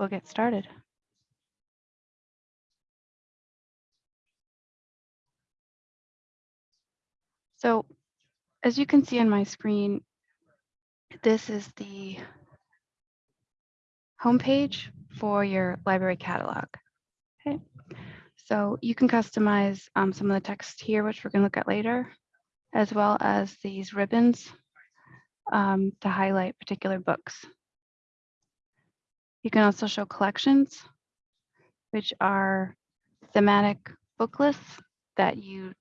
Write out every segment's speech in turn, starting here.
we'll get started. So as you can see on my screen, this is the homepage for your library catalog. Okay, so you can customize um, some of the text here, which we're going to look at later, as well as these ribbons um, to highlight particular books. You can also show collections, which are thematic book lists that you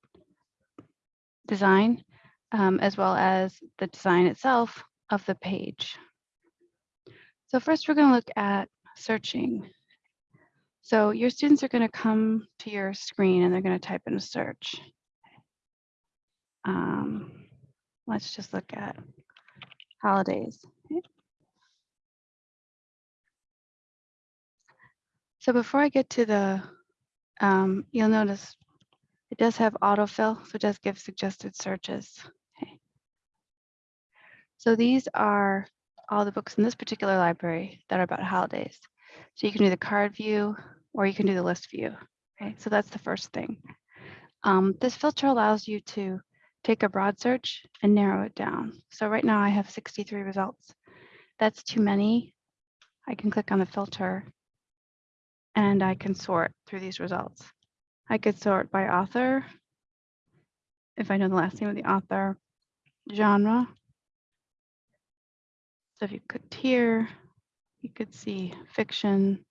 design, um, as well as the design itself of the page. So first we're going to look at searching. So your students are going to come to your screen and they're going to type in a search. Um, let's just look at holidays. So before I get to the, um, you'll notice it does have autofill, so it does give suggested searches. Okay. So these are all the books in this particular library that are about holidays. So you can do the card view or you can do the list view. Okay, so that's the first thing. Um, this filter allows you to take a broad search and narrow it down. So right now I have 63 results. That's too many. I can click on the filter and I can sort through these results. I could sort by author, if I know the last name of the author, genre. So if you clicked here, you could see fiction,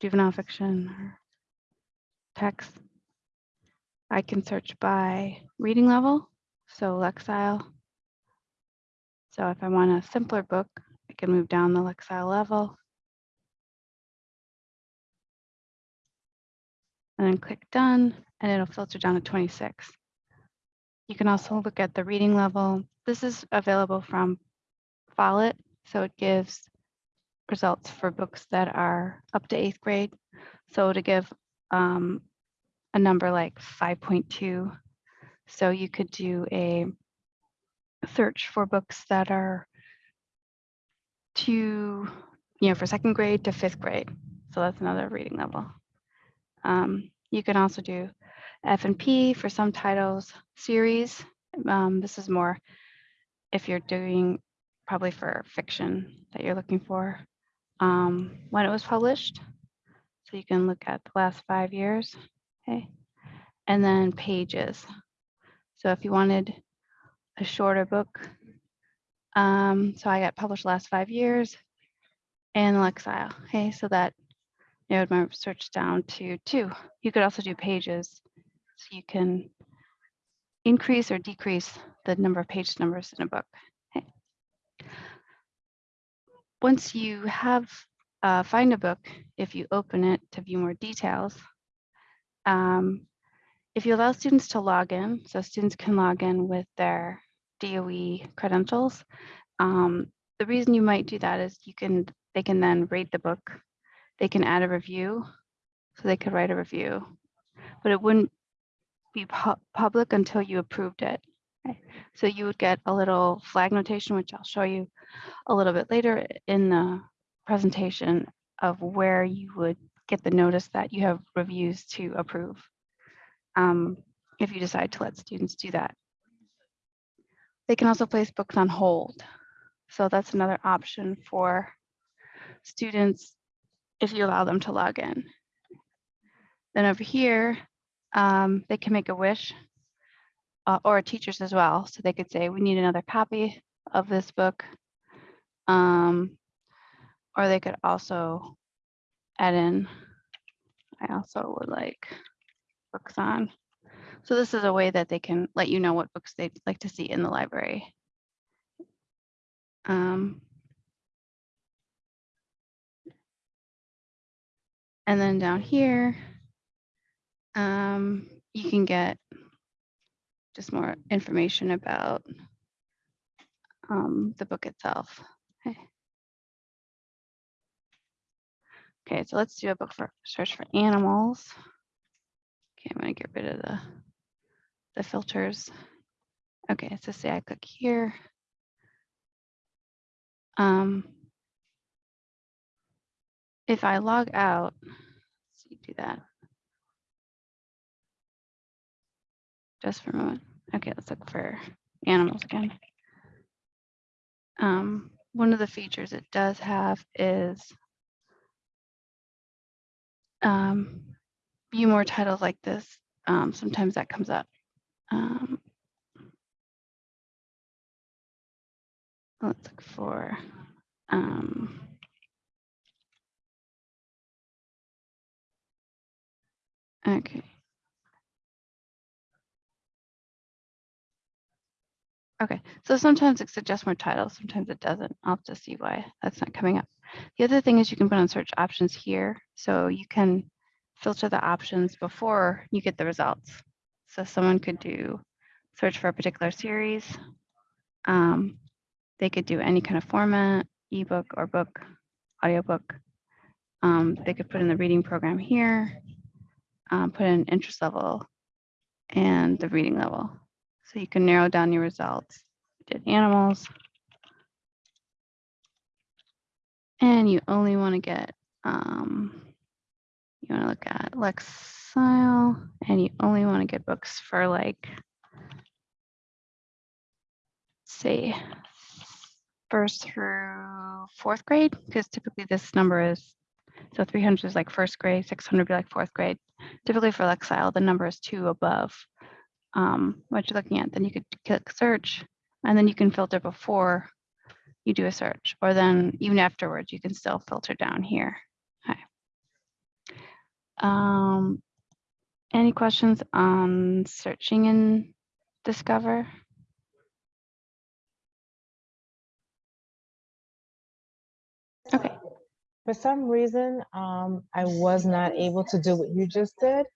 juvenile fiction, or text. I can search by reading level, so Lexile. So if I want a simpler book, I can move down the Lexile level. And then click done, and it'll filter down to 26. You can also look at the reading level. This is available from Follett, so it gives results for books that are up to eighth grade. So to give um, a number like 5.2, so you could do a search for books that are to, you know, for second grade to fifth grade. So that's another reading level. Um, you can also do F and P for some titles, series. Um, this is more if you're doing probably for fiction that you're looking for um, when it was published. So you can look at the last five years, okay? And then pages. So if you wanted a shorter book, um, so I got published last five years and Lexile, okay? So that narrowed my search down to two. You could also do pages. So you can increase or decrease the number of page numbers in a book. Okay. Once you have uh, find a book, if you open it to view more details, um, if you allow students to log in, so students can log in with their DOE credentials, um, the reason you might do that is you can they can then rate the book they can add a review. So they could write a review, but it wouldn't be pu public until you approved it. So you would get a little flag notation, which I'll show you a little bit later in the presentation of where you would get the notice that you have reviews to approve um, if you decide to let students do that. They can also place books on hold. So that's another option for students if you allow them to log in. Then over here, um, they can make a wish uh, or teachers as well. So they could say, we need another copy of this book. Um, or they could also add in, I also would like books on. So this is a way that they can let you know what books they'd like to see in the library. Um, And then down here, um, you can get just more information about um, the book itself. Okay. okay, so let's do a book for search for animals. Okay, I'm gonna get rid of the, the filters. Okay, so say I click here. Um, if I log out, do that. Just for a moment. Okay, let's look for animals again. Um, one of the features it does have is um, view more titles like this. Um, sometimes that comes up. Um, let's look for um, okay. Okay, so sometimes it suggests more titles, sometimes it doesn't. I'll have to see why that's not coming up. The other thing is you can put on search options here, so you can filter the options before you get the results. So someone could do search for a particular series. Um, they could do any kind of format, ebook or book, audiobook. Um, they could put in the reading program here, um, put in interest level and the reading level. So you can narrow down your results. Did animals. And you only want to get, um, you want to look at Lexile and you only want to get books for like, say, first through fourth grade, because typically this number is, so 300 is like first grade, 600 would be like fourth grade. Typically for Lexile, the number is two above um, what you're looking at. Then you could click search and then you can filter before you do a search or then even afterwards, you can still filter down here. Okay. Um, any questions on searching in Discover? Okay. For some reason, um, I was not able to do what you just did.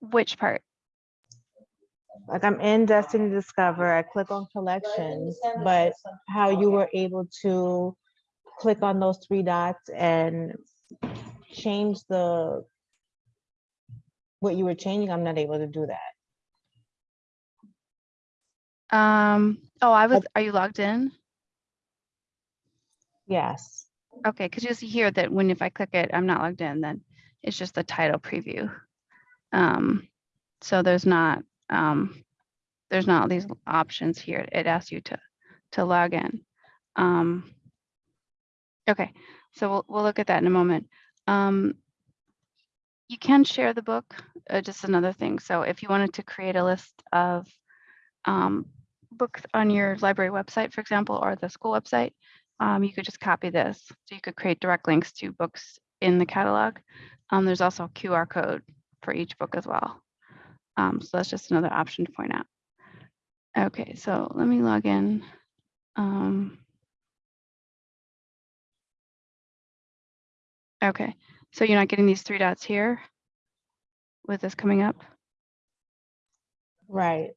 Which part? Like I'm in Destiny Discover, I click on collections, but how you were able to click on those three dots and change the what you were changing, I'm not able to do that. Um, oh, I was, are you logged in? Yes, Okay, because you'll see here that when if I click it, I'm not logged in, then it's just the title preview. Um, so there's not, um, there's not these options here. It asks you to, to log in. Um, okay, so we'll, we'll look at that in a moment. Um, you can share the book, uh, just another thing. So if you wanted to create a list of um, books on your library website, for example, or the school website, um, you could just copy this. So you could create direct links to books in the catalog. Um, there's also a QR code for each book as well. Um, so that's just another option to point out. Okay, so let me log in. Um, okay, so you're not getting these three dots here with this coming up? right.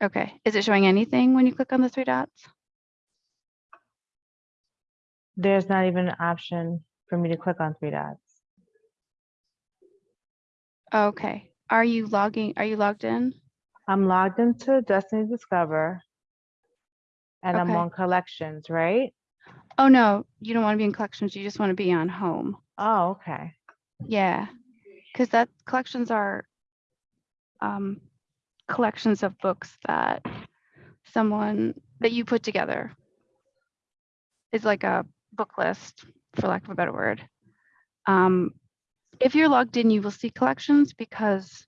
Okay, is it showing anything when you click on the three dots? There's not even an option for me to click on three dots. Okay, are you logging, are you logged in? I'm logged into Destiny Discover. And I'm on collections, right? Oh, no, you don't want to be in collections. You just want to be on home. Oh, okay. Yeah, because that collections are um, collections of books that someone that you put together. It's like a book list, for lack of a better word. Um, if you're logged in, you will see collections because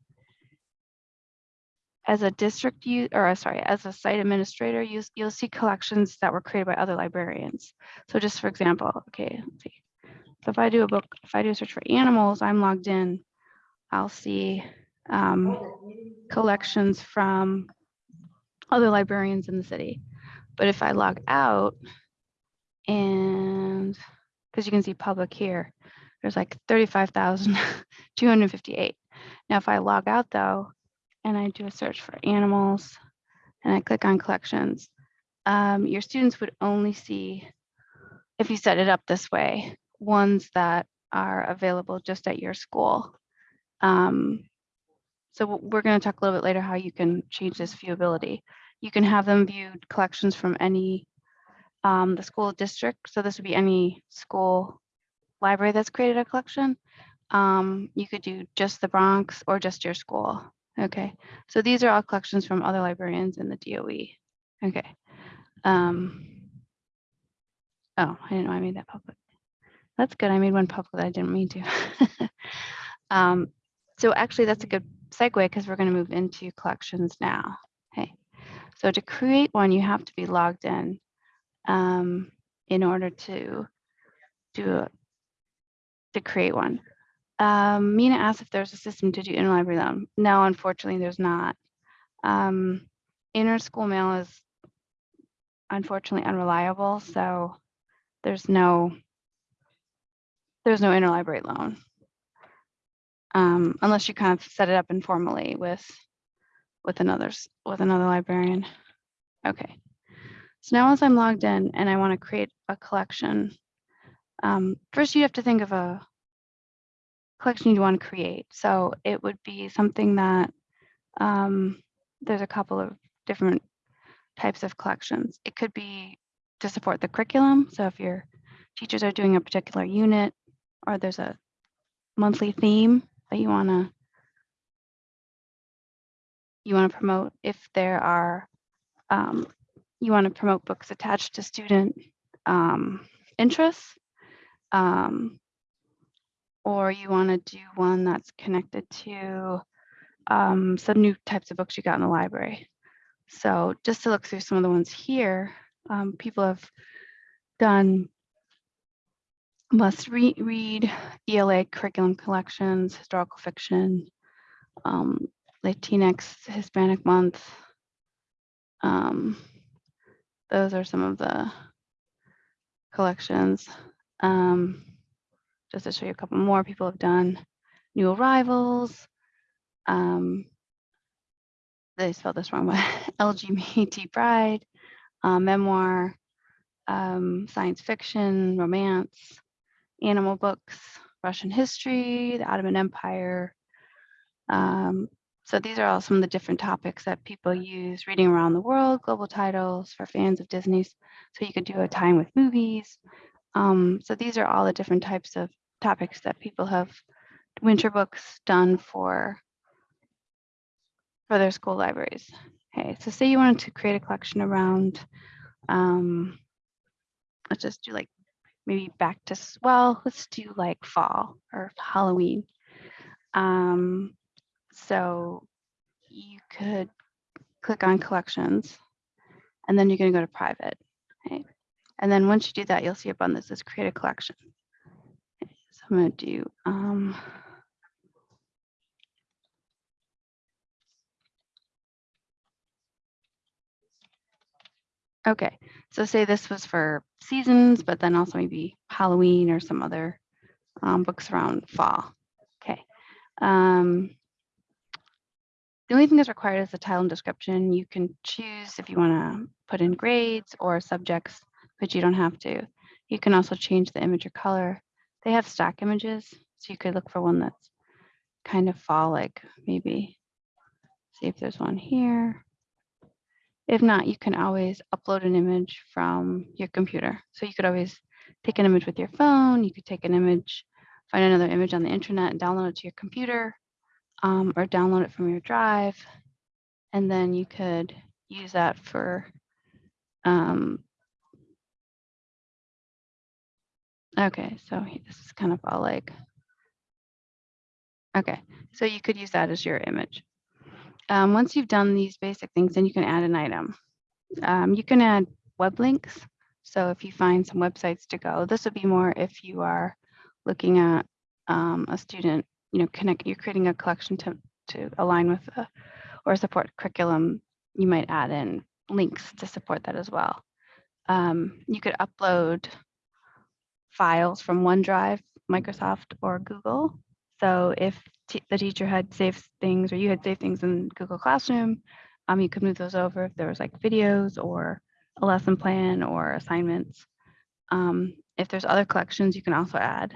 as a district you or uh, sorry, as a site administrator, you, you'll see collections that were created by other librarians. So just for example, okay, let's see. So if I do a book, if I do a search for animals, I'm logged in, I'll see um, collections from other librarians in the city. But if I log out and because you can see public here, there's like 35,258. Now, if I log out though, and I do a search for animals and I click on collections, um, your students would only see, if you set it up this way, ones that are available just at your school. Um, so we're going to talk a little bit later how you can change this viewability. You can have them viewed collections from any um, the school district. So this would be any school library that's created a collection. Um, you could do just the Bronx or just your school. Okay, so these are all collections from other librarians in the DOE. Okay. Um, oh, I didn't know I made that public. That's good. I made one public that I didn't mean to. um, so actually, that's a good segue because we're going to move into collections now. Okay. So to create one, you have to be logged in um, in order to do to create one. Um, Mina asked if there's a system to do interlibrary loan. No, unfortunately, there's not. Um, inner school mail is unfortunately unreliable, so there's no there's no interlibrary loan. Um, unless you kind of set it up informally with with another with another librarian. Okay. So now as I'm logged in and I want to create a collection, um, first you have to think of a collection you want to create. So it would be something that um, there's a couple of different types of collections. It could be to support the curriculum. So if your teachers are doing a particular unit or there's a monthly theme that you want to you want to promote if there are um, you want to promote books attached to student um, interests um, or you want to do one that's connected to um, some new types of books you got in the library. So just to look through some of the ones here, um, people have done must re- read ELA curriculum collections, historical fiction, um, Latinx Hispanic Month. Those are some of the collections. Um, just to show you a couple more, people have done new arrivals. Um, they spelled this wrong, but LGBT pride, uh, memoir, um, science fiction, romance, animal books, Russian history, the Ottoman Empire. Um, so these are all some of the different topics that people use reading around the world, global titles for fans of Disney's. So you could do a time with movies. Um, so these are all the different types of topics that people have winter books done for for their school libraries. Okay, so say you wanted to create a collection around, um, let's just do like maybe back to, well, let's do like fall or Halloween. Um, so you could click on collections and then you're going to go to private. Okay. And then once you do that, you'll see up on this is create a collection. So I'm going to do, um, Okay, so say this was for seasons, but then also maybe Halloween or some other um, books around fall. Okay. Um, the only thing that's required is the title and description. You can choose if you want to put in grades or subjects, but you don't have to. You can also change the image or color. They have stock images, so you could look for one that's kind of fall like maybe. See if there's one here. If not, you can always upload an image from your computer. So you could always take an image with your phone. You could take an image, find another image on the internet and download it to your computer um, or download it from your drive. And then you could use that for um, okay, so this is kind of all like okay, so you could use that as your image. Um, once you've done these basic things, then you can add an item. Um, you can add web links. So if you find some websites to go, this would be more if you are looking at um, a student, you know, connect, you're creating a collection to, to align with a, or support curriculum, you might add in links to support that as well. Um, you could upload files from OneDrive, Microsoft, or Google. So if the teacher had saved things or you had saved things in Google Classroom, um, you could move those over if there was like videos or a lesson plan or assignments. Um, if there's other collections, you can also add.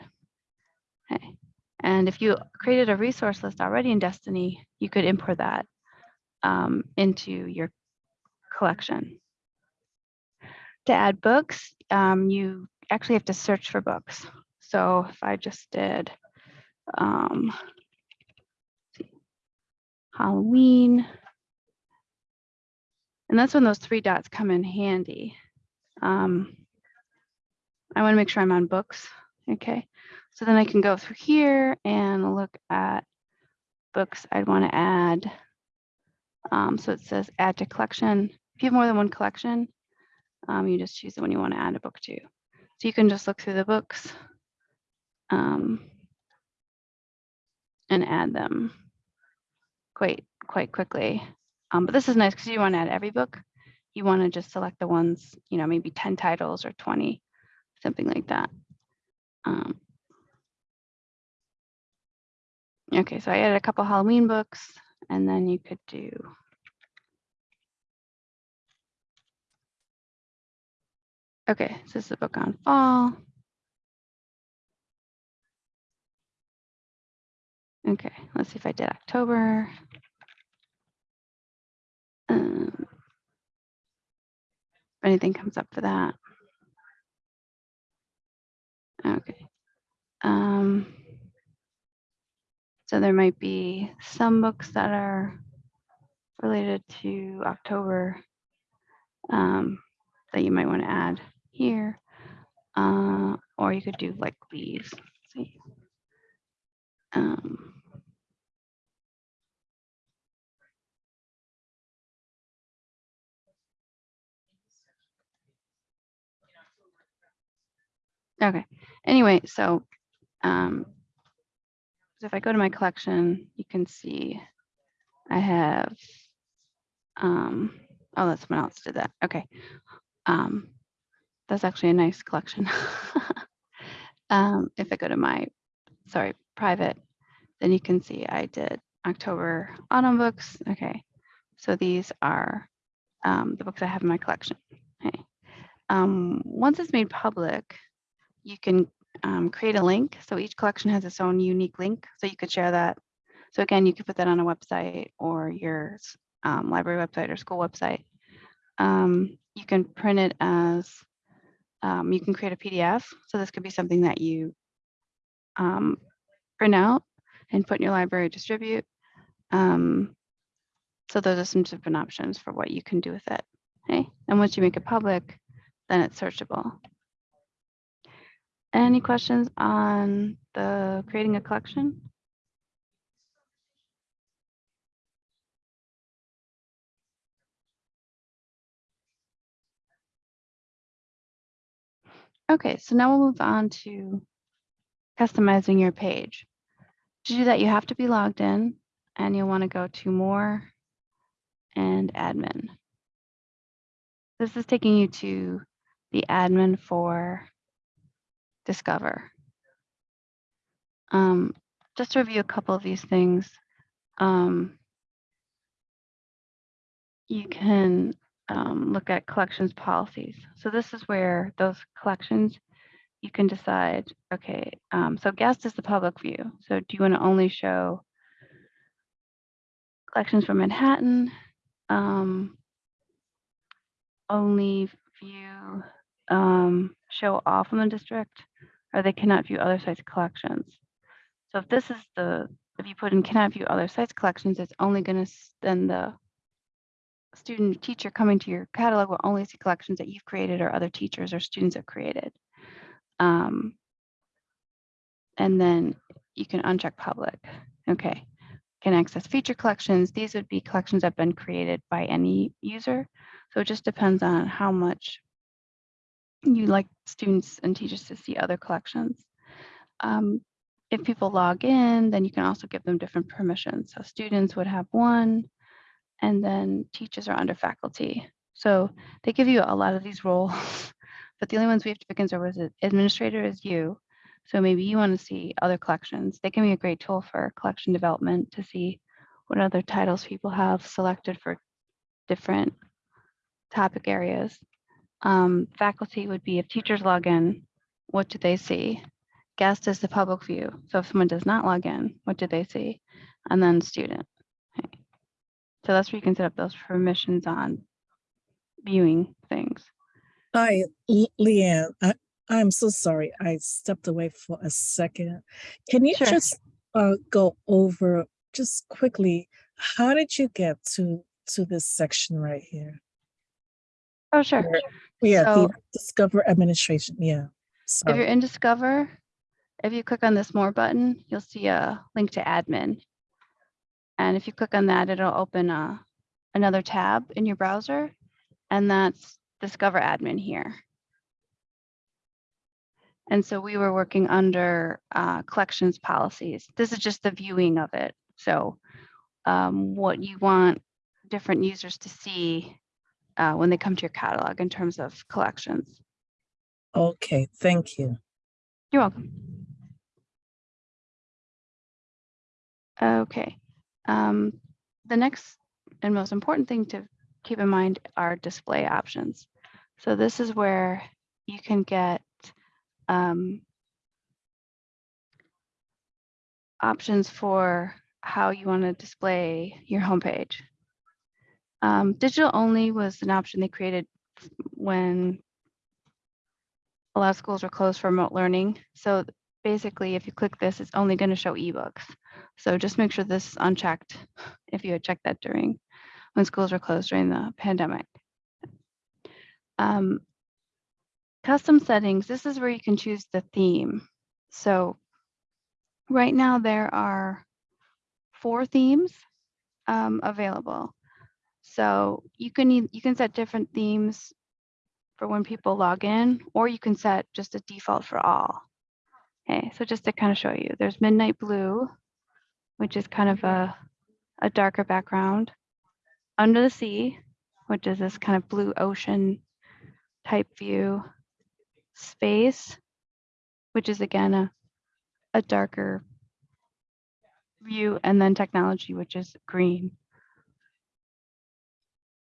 Okay. And if you created a resource list already in Destiny, you could import that um, into your collection. To add books, um, you actually have to search for books. So if I just did um, Halloween, and that's when those three dots come in handy. Um, I want to make sure I'm on books. Okay, so then I can go through here and look at books I'd want to add. Um, so it says add to collection. If you have more than one collection, um, you just choose the one you want to add a book to. So you can just look through the books um, and add them quite quite quickly. Um, but this is nice because you want to add every book. You want to just select the ones, you know, maybe 10 titles or 20, something like that. Um, okay, so I added a couple Halloween books and then you could do Okay, so this is a book on fall. Okay, let's see if I did October. Um, if anything comes up for that. Okay. Um, so there might be some books that are related to October um, that you might want to add here. Uh, or you could do like these. See. Um, Okay, anyway, so um, so if I go to my collection, you can see I have, um, oh, that's someone else did that. Okay. Um, that's actually a nice collection. um, if I go to my, sorry, private, then you can see I did October autumn books. Okay. So these are um, the books I have in my collection. Okay. Um, once it's made public, you can um, create a link. So each collection has its own unique link. So you could share that. So again, you could put that on a website or your um, library website or school website. Um, you can print it as, um, you can create a PDF. So this could be something that you um, print out and put in your library distribute. Um, so those are some different options for what you can do with it. Okay, and once you make it public, then it's searchable. Any questions on the creating a collection? Okay, so now we'll move on to customizing your page. To do that, you have to be logged in and you'll want to go to more and admin. This is taking you to the admin for Discover. Um, just to review a couple of these things, um, you can um, look at collections policies. So this is where those collections, you can decide, okay, um, so guest is the public view. So do you want to only show collections from Manhattan, um, only view, um, show all from the district, or they cannot view other sites collections. So if this is the, if you put in cannot view other sites collections, it's only going to, then the student teacher coming to your catalog will only see collections that you've created or other teachers or students have created. Um, and then you can uncheck public. Okay, can access feature collections. These would be collections that have been created by any user. So it just depends on how much you like students and teachers to see other collections. Um, if people log in, then you can also give them different permissions. So students would have one, and then teachers are under faculty. So they give you a lot of these roles, but the only ones we have to pick in is administrator is you. So maybe you want to see other collections. They can be a great tool for collection development to see what other titles people have selected for different topic areas. Um, faculty would be if teachers log in, what do they see? Guest is the public view. So if someone does not log in, what do they see? And then student. Okay. So that's where you can set up those permissions on viewing things. Hi, Le- Leanne. I, I'm so sorry. I stepped away for a second. Can you Sure. just uh, go over just quickly, how did you get to to this section right here? Oh, sure. Where- Yeah, the Discover Administration. Yeah. If you're in Discover, if you click on this more button, you'll see a link to admin. And if you click on that, it'll open a, another tab in your browser. And that's Discover admin here. And so we were working under uh, collections policies. This is just the viewing of it. So um, what you want different users to see uh, when they come to your catalog in terms of collections. Okay, thank you. You're welcome. Okay, um, the next and most important thing to keep in mind are display options. So this is where you can get um, options for how you want to display your homepage. Um, digital only was an option they created when a lot of schools were closed for remote learning. So basically, if you click this, it's only going to show ebooks. So just make sure this is unchecked if you had checked that during when schools were closed during the pandemic. Um, custom settings, this is where you can choose the theme. So right now there are four themes um, available. So you can you can set different themes for when people log in, or you can set just a default for all. Okay, so just to kind of show you, there's Midnight Blue, which is kind of a, a darker background. Under the Sea, which is this kind of blue ocean type view. Space, which is again a, a darker view, and then Technology, which is green.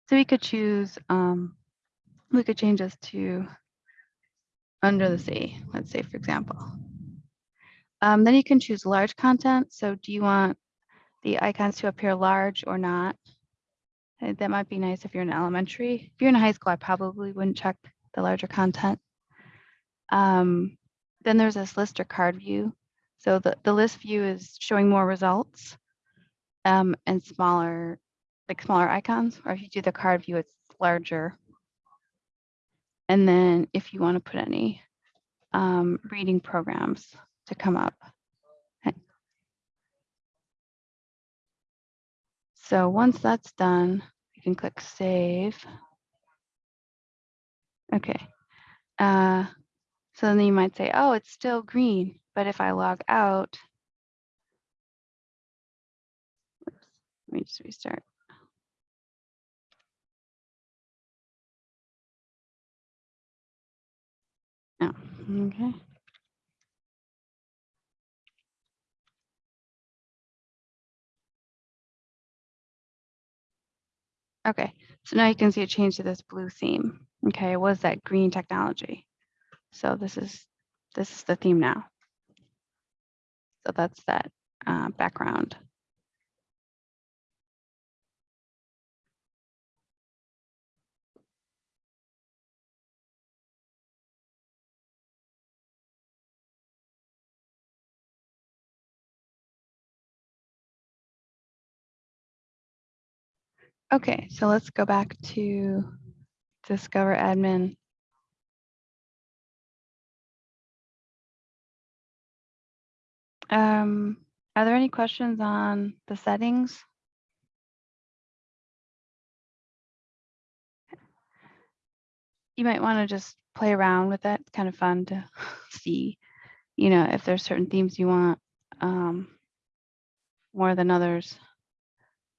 So we could choose, um, we could change this to under the sea, let's say, for example. Um, then you can choose large content. So do you want the icons to appear large or not? Uh, That might be nice if you're in elementary. If you're in high school, I probably wouldn't check the larger content. Um, then there's this list or card view. So the, the list view is showing more results um, and smaller, like smaller icons, or if you do the card view, it's larger. And then if you want to put any um, reading programs to come up. So once that's done, you can click save. Okay. Uh, so then you might say, oh, it's still green, but if I log out, Oops, let me just restart. Oh, okay. Okay, so now you can see a change to this blue theme. Okay, it was that green technology. So this is, this is the theme now. So that's that uh, background. Okay, so let's go back to Discover Admin. Um, are there any questions on the settings? You might want to just play around with that. It's kind of fun to see, you know, if there's certain themes you want um, more than others.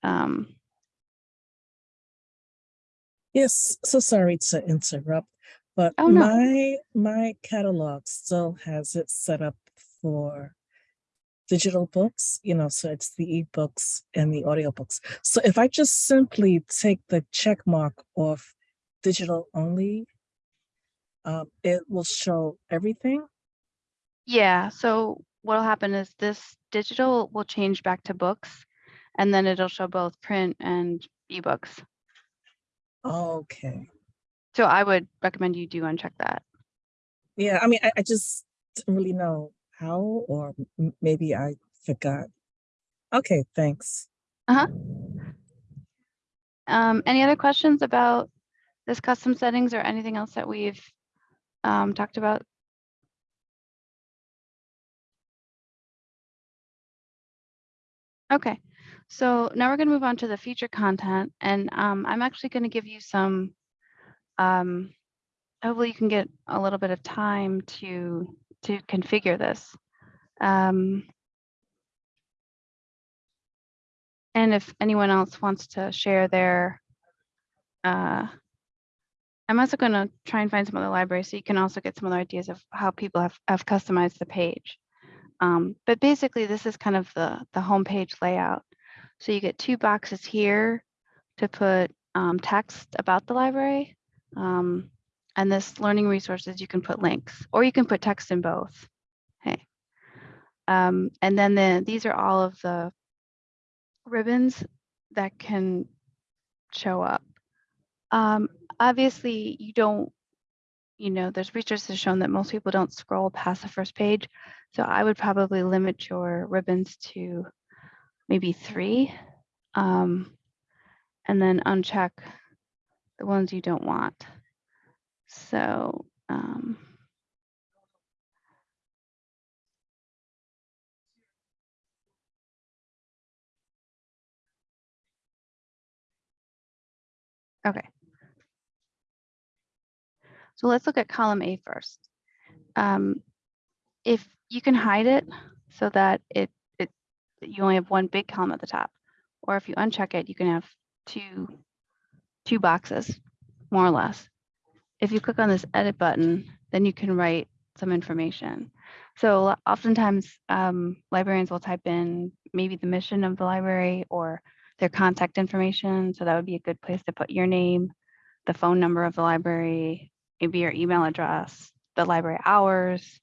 Um, Yes, so sorry to interrupt, but Oh, no. my my catalog still has it set up for digital books, you know, so it's the ebooks and the audiobooks. So if I just simply take the check mark off digital only, um, it will show everything. Yeah, so what'll happen is this digital will change back to books and then it'll show both print and ebooks. Okay, So I would recommend you do uncheck that. Yeah, I mean, I, I just didn't really know how, or maybe I forgot. Okay, thanks. Uh-huh. Um, any other questions about this custom settings or anything else that we've um, talked about? Okay, so now we're gonna move on to the feature content and um, I'm actually gonna give you some um, hopefully you can get a little bit of time to to configure this. Um, and if anyone else wants to share their uh, I'm also going to try and find some other libraries so you can also get some other ideas of how people have, have customized the page. Um, but basically, this is kind of the, the homepage layout. So you get two boxes here to put um, text about the library. Um, and this learning resources, you can put links or you can put text in both. Okay. Um, and then the, these are all of the ribbons that can show up. Um, obviously, you don't, you know, there's research has shown that most people don't scroll past the first page. So I would probably limit your ribbons to maybe three. Um, and then uncheck the ones you don't want. So, um, okay. So let's look at column A first. Um, if you can hide it so that it, you only have one big column at the top, or if you uncheck it, you can have two two boxes, more or less. If you click on this edit button, then you can write some information. So oftentimes um, librarians will type in maybe the mission of the library or their contact information. So that would be a good place to put your name, the phone number of the library, maybe your email address, the library hours,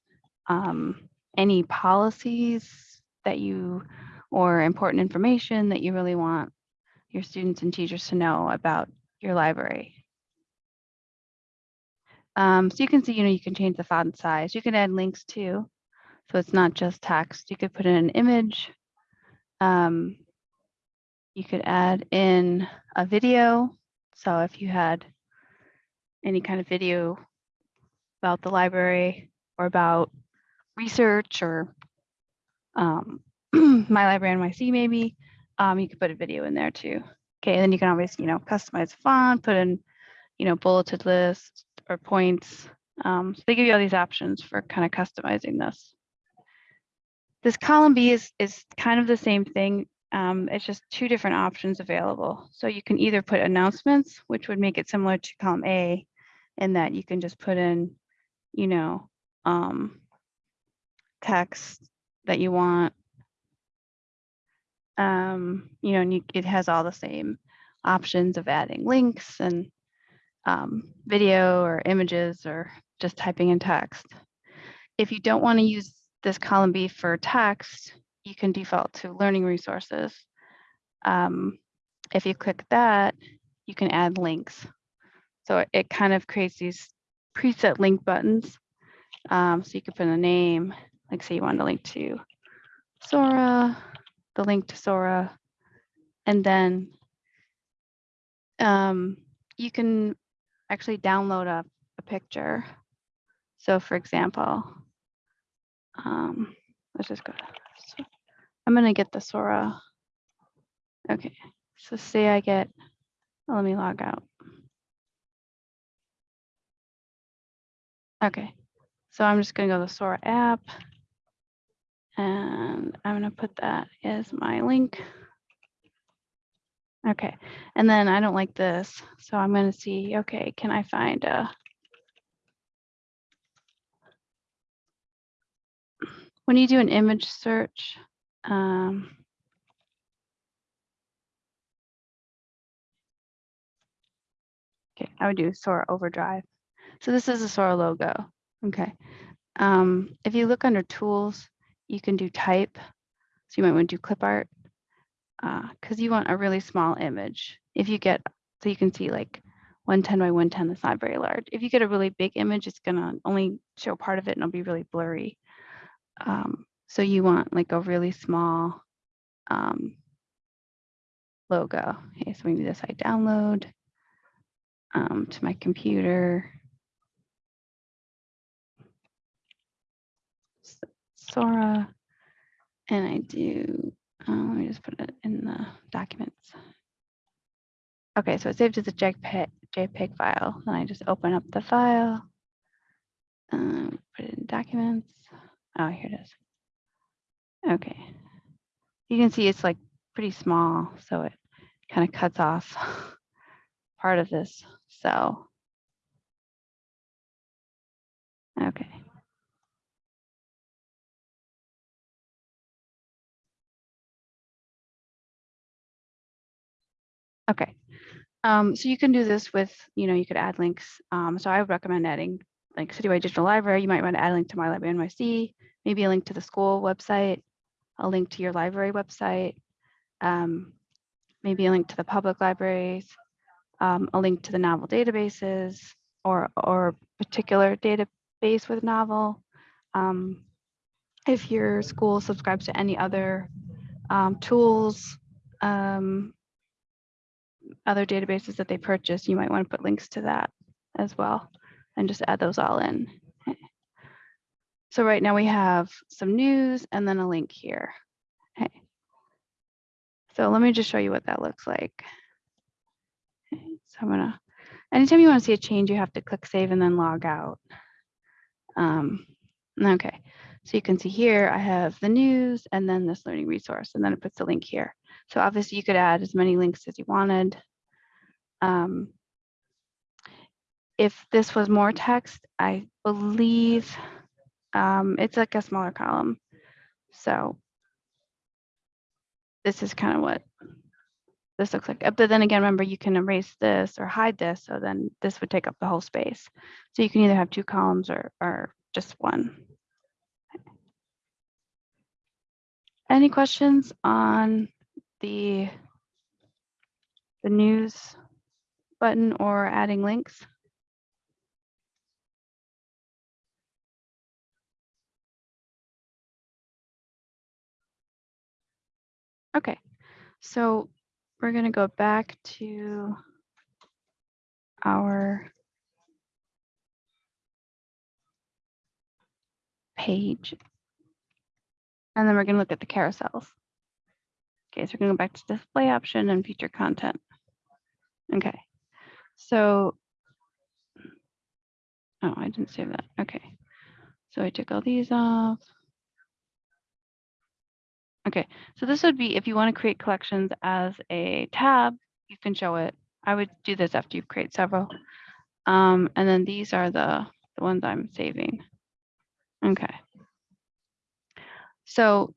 um, any policies that you or important information that you really want your students and teachers to know about your library. Um, so you can see, you know, you can change the font size. You can add links too. So it's not just text. You could put in an image. Um, you could add in a video. So if you had any kind of video about the library or about research or um, my library NYC maybe, um, you could put a video in there too. Okay, and then you can always, you know, customize font, put in, you know, bulleted lists or points. Um, so they give you all these options for kind of customizing this. This column B is, is kind of the same thing. Um, it's just two different options available. So you can either put announcements, which would make it similar to column A, in that you can just put in, you know, um, text that you want. Um, you know, and you, it has all the same options of adding links and um, video or images or just typing in text. If you don't want to use this column B for text, you can default to learning resources. Um, if you click that, you can add links. So it, it kind of creates these preset link buttons. Um, so you could put a name, like say you want to link to Sora, the link to Sora, and then um, you can actually download a, a picture. So for example, um, let's just go. so I'm gonna get the Sora. Okay, so say I get, let me log out. Okay, so I'm just gonna go to the Sora app. And I'm gonna put that as my link. Okay, and then I don't like this, so I'm gonna see, okay, can I find a when you do an image search, um, okay, I would do Sora Overdrive. So this is a Sora logo. Okay. Um, if you look under tools, you can do type. So you might want to do clip art because you want a really small image. If you get, so you can see like 110 by 110, that's not very large. If you get a really big image, it's gonna only show part of it and it'll be really blurry. Um, so you want like a really small um, logo. Okay, so we do this, I download um, to my computer. Sora, and I do, uh, let me just put it in the documents. Okay, so it's saved as a JPEG, JPEG file. Then I just open up the file. Um, put it in documents. Oh, here it is. Okay. You can see it's like pretty small, so it kind of cuts off part of this cell. Okay. Okay. Um, so you can do this with, you know, you could add links. Um, so I would recommend adding like Citywide Digital Library. You might want to add a link to My Library NYC, maybe a link to the school website, a link to your library website, um, maybe a link to the public libraries, um, a link to the novel databases or or particular database with novel. Um, if your school subscribes to any other um, tools, um, other databases that they purchase, you might want to put links to that as well and just add those all in. Okay. So right now we have some news and then a link here. Okay. So let me just show you what that looks like. Okay, So I'm gonna, anytime you want to see a change, you have to click save and then log out. Um, okay, so you can see here, I have the news and then this learning resource, and then it puts the link here. So obviously you could add as many links as you wanted. Um, if this was more text, I believe um, it's like a smaller column. So this is kind of what this looks like. Uh, But then again, remember you can erase this or hide this. So then this would take up the whole space. So you can either have two columns or, or just one. Any questions on the the news button or adding links? Okay, so we're gonna go back to our page. And then we're gonna look at the carousels. Okay, so we're gonna go back to display option and feature content. Okay, so. Oh, I didn't save that. Okay, so I took all these off. Okay, so this would be if you want to create collections as a tab, you can show it. I would do this after you create several. Um, and then these are the, the ones I'm saving. Okay. So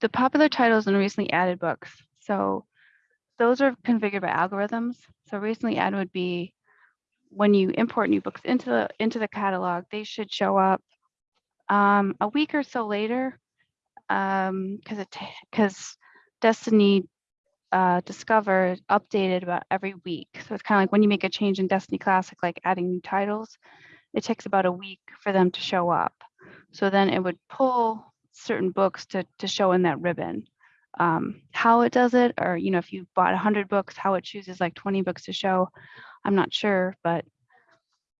the popular titles and recently added books. So those are configured by algorithms. So recently added would be when you import new books into the into the catalog, they should show up um, a week or so later um because it because destiny uh discover updated about every week. So it's kind of like when you make a change in destiny classic like adding new titles it takes about a week for them to show up. So then it would pull certain books to to show in that ribbon um how it does it or you know if you bought 100 books how it chooses like 20 books to show i'm not sure but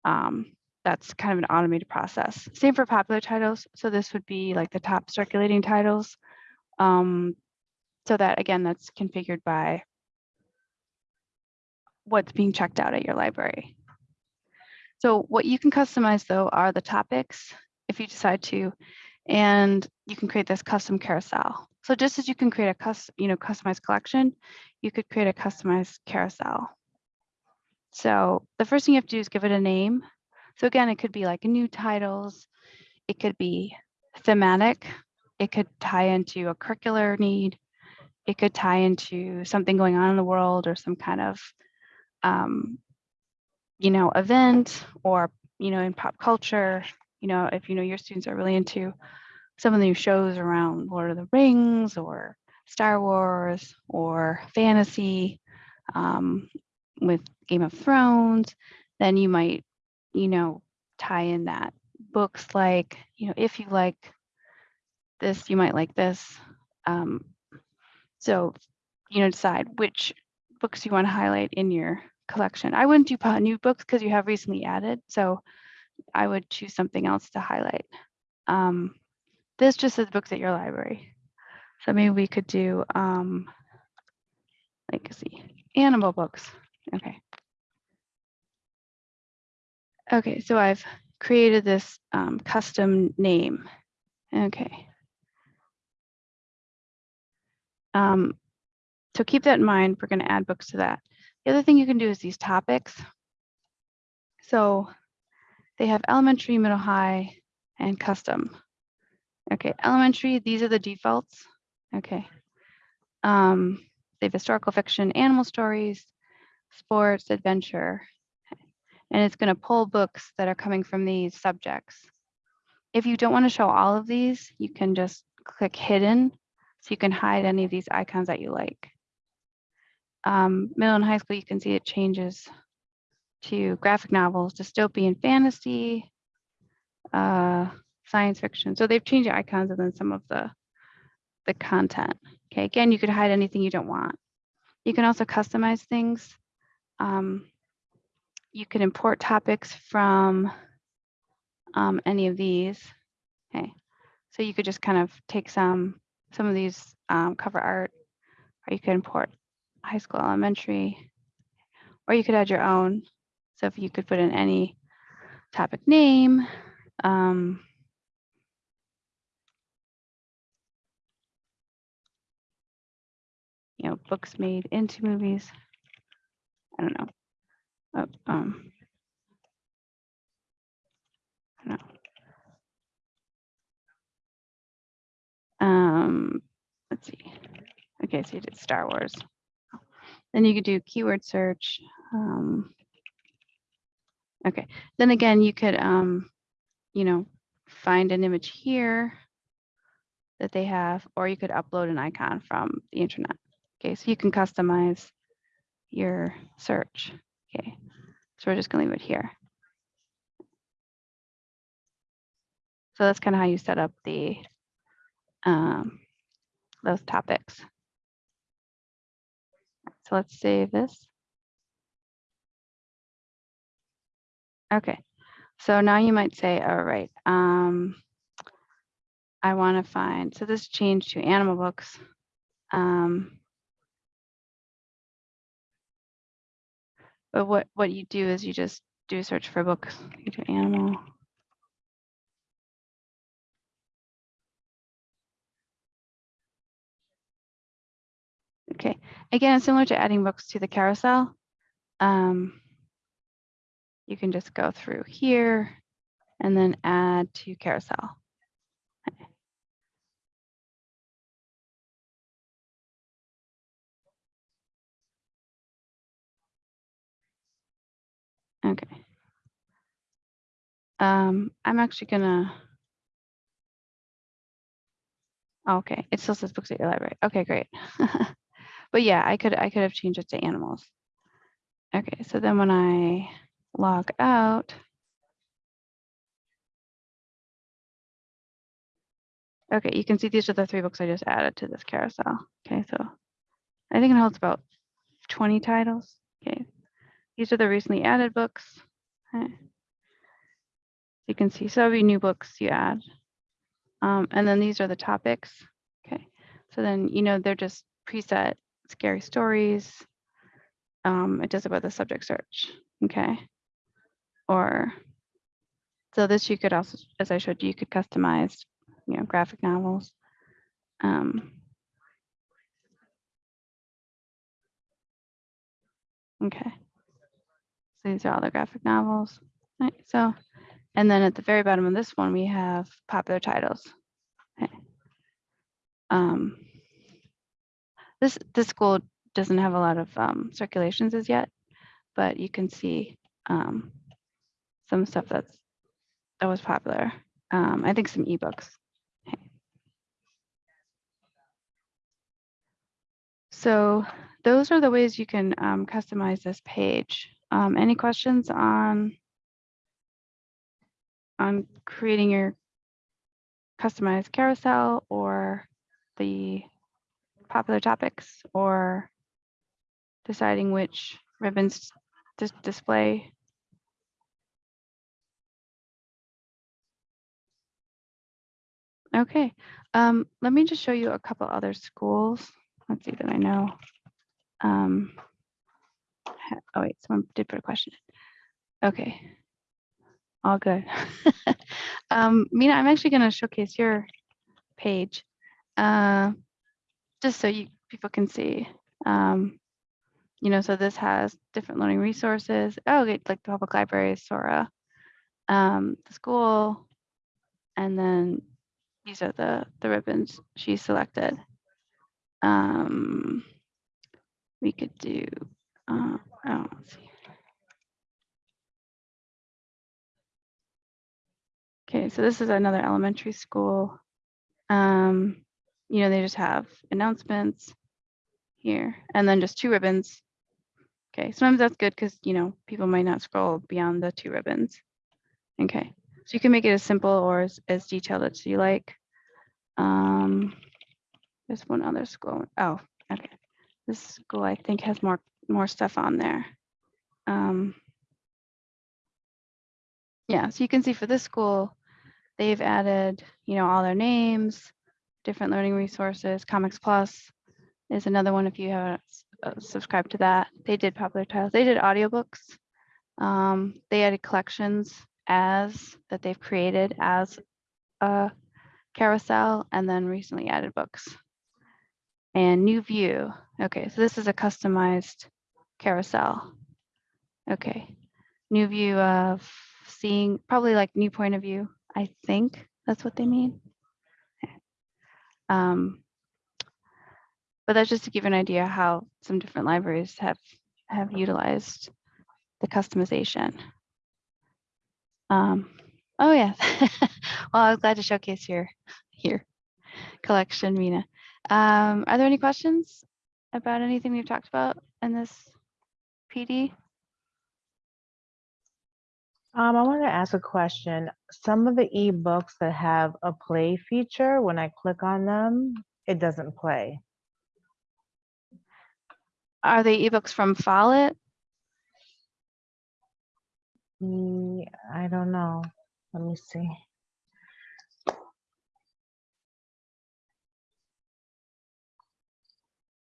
um that's kind of an automated process. Same for popular titles. So this would be like the top circulating titles. Um, so that again, that's configured by what's being checked out at your library. So what you can customize though are the topics if you decide to, and you can create this custom carousel. So just as you can create a custom, you know, customized collection, you could create a customized carousel. So the first thing you have to do is give it a name. So again, it could be like new titles, it could be thematic, it could tie into a curricular need, it could tie into something going on in the world or some kind of, um, you know, event or, you know, in pop culture, you know, if you know your students are really into some of the shows around Lord of the Rings or Star Wars or fantasy, um, with Game of Thrones, then you might, you know, tie in that books like, you know, if you like this, you might like this. Um, so, you know, decide which books you want to highlight in your collection. I wouldn't do new books because you have recently added, so I would choose something else to highlight. Um, this just says books at your library. So maybe we could do, um, like, see, animal books. Okay. Okay, so I've created this um, custom name. Okay. Um, so keep that in mind. We're going to add books to that. The other thing you can do is these topics. So they have elementary, middle, high, and custom. Okay, elementary, these are the defaults. Okay. Um, they have historical fiction, animal stories, sports, adventure. And it's going to pull books that are coming from these subjects. If you don't want to show all of these, you can just click hidden so you can hide any of these icons that you like. Um, middle and high school, you can see it changes to graphic novels, dystopian fantasy, uh, science fiction. So they've changed the icons and then some of the, the content. Okay, again, you could hide anything you don't want. You can also customize things. Um, you can import topics from um, any of these. Okay, so you could just kind of take some some of these um, cover art, or you could import high school, elementary, or you could add your own. So if you could put in any topic name, um, you know, books made into movies. I don't know. Uh, um, I don't know. Um, let's see. Okay, so you did Star Wars. Then you could do keyword search. Um, okay, then again, you could, um, you know, find an image here that they have, or you could upload an icon from the internet. Okay, so you can customize your search. Okay, so we're just gonna leave it here. So that's kind of how you set up the um, those topics. So let's save this. Okay, so now you might say, all right, um, I want to find, so this changed to animal books. Um, but what, what you do is you just do a search for books, you do animal. Okay, again, similar to adding books to the carousel. Um, you can just go through here and then add to carousel. Um, I'm actually gonna. Okay, it still says books at your library. Okay, great. but yeah, I could I could have changed it to animals. Okay, so then when I log out, okay, you can see these are the three books I just added to this carousel. Okay, so I think it holds about 20 titles. Okay, these are the recently added books. Okay. You can see, so every new books you add. Um, and then these are the topics. Okay, so then, you know, they're just preset scary stories. Um, it does about the subject search. Okay. Or, so this you could also, as I showed you, you could customize, you know, graphic novels. Um, okay. So these are all the graphic novels. So, and then at the very bottom of this one, we have popular titles. Okay. Um, this this school doesn't have a lot of um, circulations as yet, but you can see um, some stuff that's that was popular. Um, I think some ebooks. So those are the ways you can um, customize this page. Um, any questions on on creating your customized carousel or the popular topics or deciding which ribbons to display? Okay, um, let me just show you a couple other schools. Let's see that I know. Um, oh wait, someone did put a question. Okay. All good. um, Mina, I'm actually going to showcase your page, uh, just so you people can see. Um, you know, so this has different learning resources. Oh, okay, like the public library, Sora, um, the school, and then these are the the ribbons she selected. Um, we could do. Uh, oh. Okay, so this is another elementary school. Um, you know, they just have announcements here and then just two ribbons. Okay, sometimes that's good because, you know, people might not scroll beyond the two ribbons. Okay, so you can make it as simple or as, as detailed as you like. Um, there's one other school. Oh, okay. This school I think has more more stuff on there. Um, yeah, so you can see for this school, they've added, you know, all their names, different learning resources. Comics Plus is another one if you haven't uh, subscribed to that. They did popular titles. They did audiobooks. Um, they added collections as that they've created as a carousel and then recently added books. And new view. Okay, so this is a customized carousel. Okay, new view of seeing probably like new point of view. I think that's what they mean. Um, but that's just to give an idea how some different libraries have have utilized the customization. Um, oh yeah. well, I was glad to showcase your your collection, Mina. Um, are there any questions about anything we've talked about in this PD? Um, I want to ask a question. Some of the ebooks that have a play feature, when I click on them, it doesn't play. Are they ebooks from Follett? Mm, I don't know. Let me see.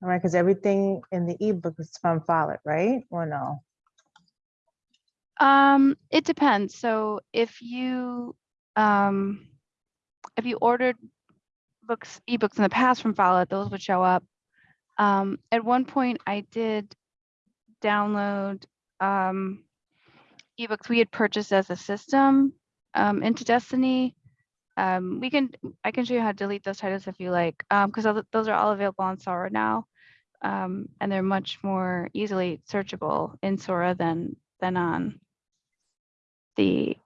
All right, because everything in the ebook is from Follett, right? Or no? Um, it depends. So if you um, if you ordered books, ebooks in the past from Follett, those would show up. Um, at one point, I did download um, ebooks we had purchased as a system um, into Destiny. Um, we can I can show you how to delete those titles if you like, because those are all available on Sora now, um, and they're much more easily searchable in Sora than than on the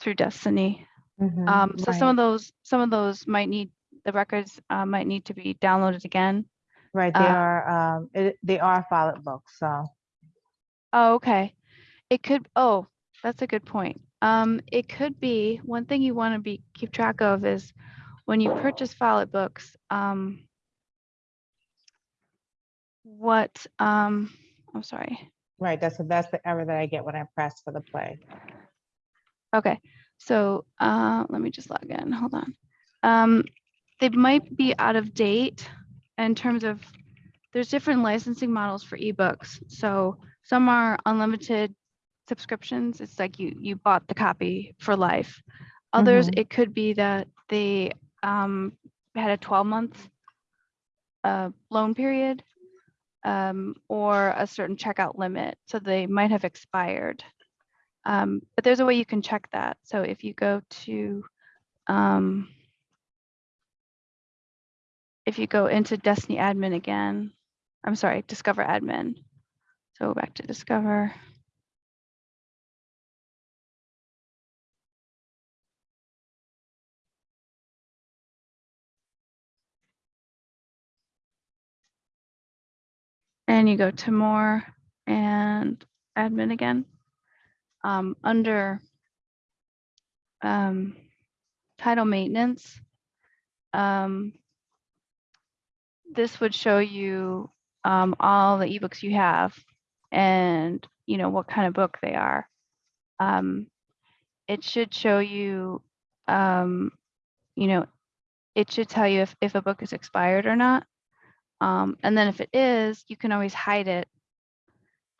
through Destiny. Mhm, Um, so some of those, some of those might need, the records uh, might need to be downloaded again. Right, they uh, are, um, it, they are Follett books, so. Oh, okay. It could, oh, that's a good point. Um, it could be, one thing you want to be, keep track of is when you purchase Follett books, um, what, um, I'm sorry. Right, that's, that's the error that I get when I press for the play. Okay, so uh, let me just log in. Hold on. Um, they might be out of date in terms of there's different licensing models for ebooks. So some are unlimited subscriptions. It's like you you bought the copy for life. Others, Mhm. it could be that they um, had a 12 month uh, loan period um, or a certain checkout limit. So they might have expired. Um, but there's a way you can check that. So if you go to, um, if you go into Destiny admin again, I'm sorry, Discover admin. So back to Discover. And you go to more and admin again. Um, under um, title maintenance, um, this would show you um, all the ebooks you have and you know what kind of book they are. Um, it should show you, um, you know, it should tell you if, if a book is expired or not. Um, and then if it is, you can always hide it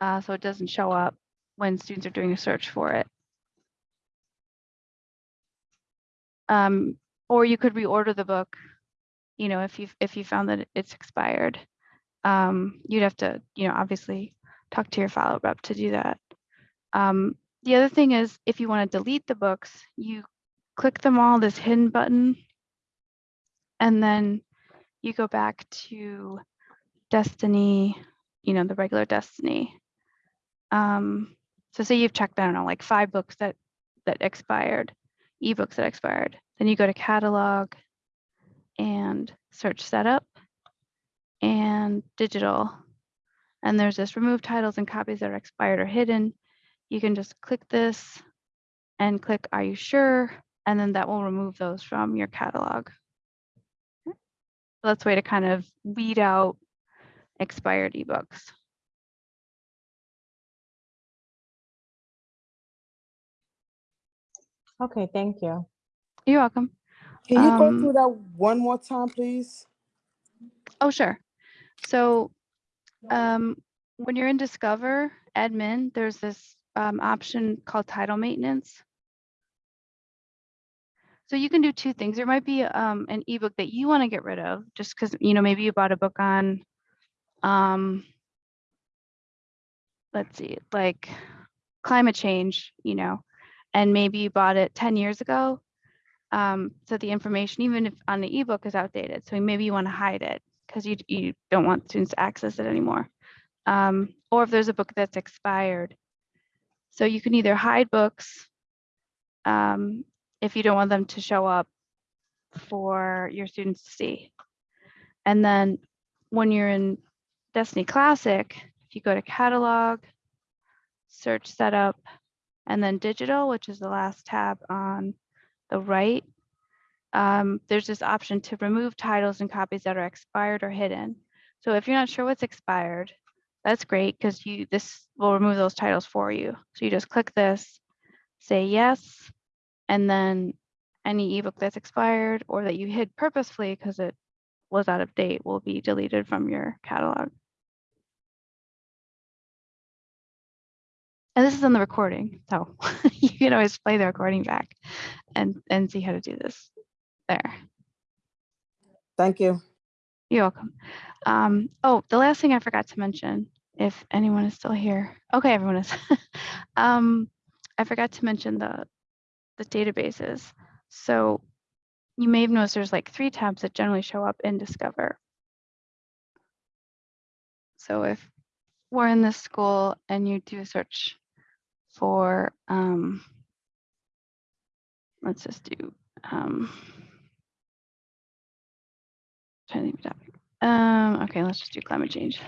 uh, so it doesn't show up when students are doing a search for it. Um, or you could reorder the book, you know, if you if you found that it's expired. Um, you'd have to, you know, obviously talk to your Follett rep to do that. Um, the other thing is if you want to delete the books, you click them all, this hidden button, and then you go back to Destiny, you know, the regular Destiny. Um, so say you've checked, I don't know, like five books that that expired, ebooks that expired. Then you go to catalog and search setup and digital. And there's this remove titles and copies that are expired or hidden. You can just click this and click, are you sure? And then that will remove those from your catalog. So That's a way to kind of weed out expired ebooks. Okay, thank you. You're welcome. Can you go Um, through that one more time, please? Oh, sure. So um, when you're in Discover admin, there's this um, option called title maintenance. So you can do two things. There might be um, an ebook that you want to get rid of just because, you know, maybe you bought a book on, um, let's see, like climate change, you know, and maybe you bought it 10 years ago. Um, so the information, even if on the ebook is outdated, so maybe you want to hide it because you, you don't want students to access it anymore. Um, or if there's a book that's expired. So you can either hide books um, if you don't want them to show up for your students to see. And then when you're in Destiny Classic, if you go to catalog, search setup, and then digital, which is the last tab on the right, um, there's this option to remove titles and copies that are expired or hidden. So if you're not sure what's expired, that's great because you this will remove those titles for you. So you just click this, say yes, and then any ebook that's expired or that you hid purposefully because it was out of date will be deleted from your catalog. And this is on the recording, so you can always play the recording back and, and see how to do this there. Thank you. You're welcome. Um, oh, the last thing I forgot to mention, if anyone is still here. Okay, everyone is. um, I forgot to mention the the databases. So you may have noticed there's like three tabs that generally show up in Discover. So if we're in this school and you do a search for, um, let's just do, um, trying to. Um, okay, let's just do climate change.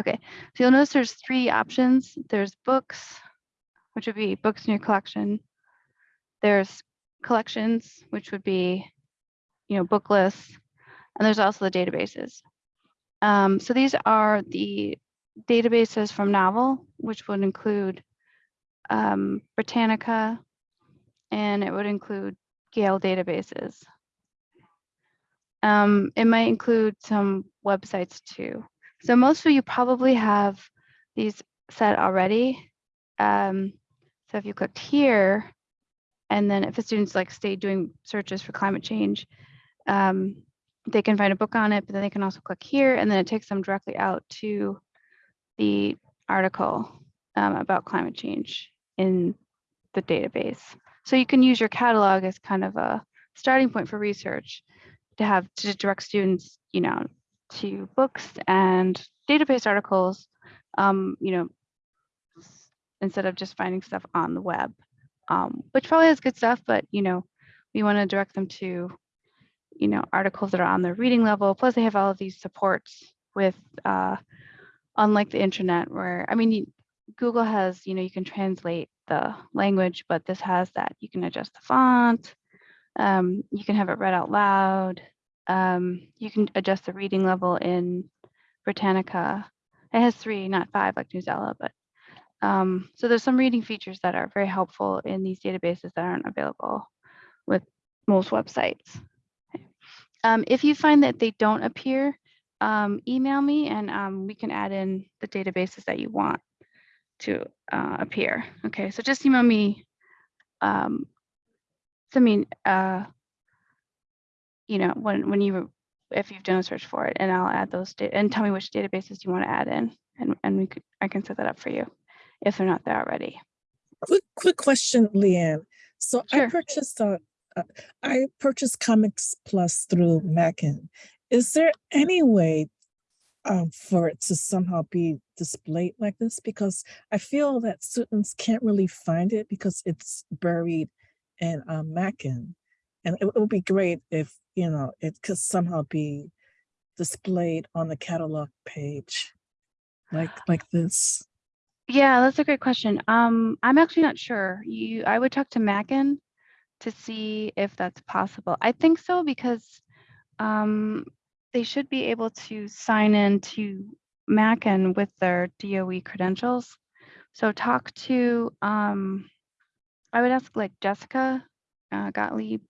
Okay, so you'll notice there's three options. There's books, which would be books in your collection. There's collections, which would be, you know, book lists, and there's also the databases. Um, so these are the databases from Novel, which would include um, Britannica, and it would include Gale databases. Um, it might include some websites too. So most of you probably have these set already. Um, so if you clicked here, and then if the students like stay doing searches for climate change, um, they can find a book on it, but then they can also click here and then it takes them directly out to the article um, about climate change in the database. So you can use your catalog as kind of a starting point for research to have to direct students, you know, to books and database articles, um, you know, instead of just finding stuff on the web, um, which probably has good stuff, but you know, we want to direct them to, you know, articles that are on their reading level. Plus, they have all of these supports with, uh, unlike the internet where, I mean, Google has, you know, you can translate the language, but this has that. You can adjust the font. Um, you can have it read out loud. Um, you can adjust the reading level in Britannica. It has three, not five like Newsela, but um, so there's some reading features that are very helpful in these databases that aren't available with most websites. Um, if you find that they don't appear, um, email me and um, we can add in the databases that you want to uh, appear. Okay, so just email me. Um, uh, you know, when when you if you've done a search for it, and I'll add those and tell me which databases you want to add in, and and we could I can set that up for you if they're not there already. Quick, quick question, Leanne. So I purchased uh, uh, I purchased Comics Plus through Mackin. Is there any way um, for it to somehow be displayed like this? Because I feel that students can't really find it because it's buried in um, Mackin. And it, it would be great if, you know, it could somehow be displayed on the catalog page like like this. Yeah, that's a great question. Um, I'm actually not sure. You, I would talk to Mackin to see if that's possible. I think so because um, they should be able to sign in to Mackin with their DOE credentials. So talk to, um, I would ask like Jessica uh, Gottlieb,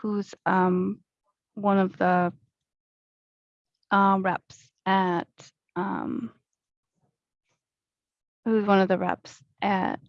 who's um, one of the uh, reps at um, who's one of the reps at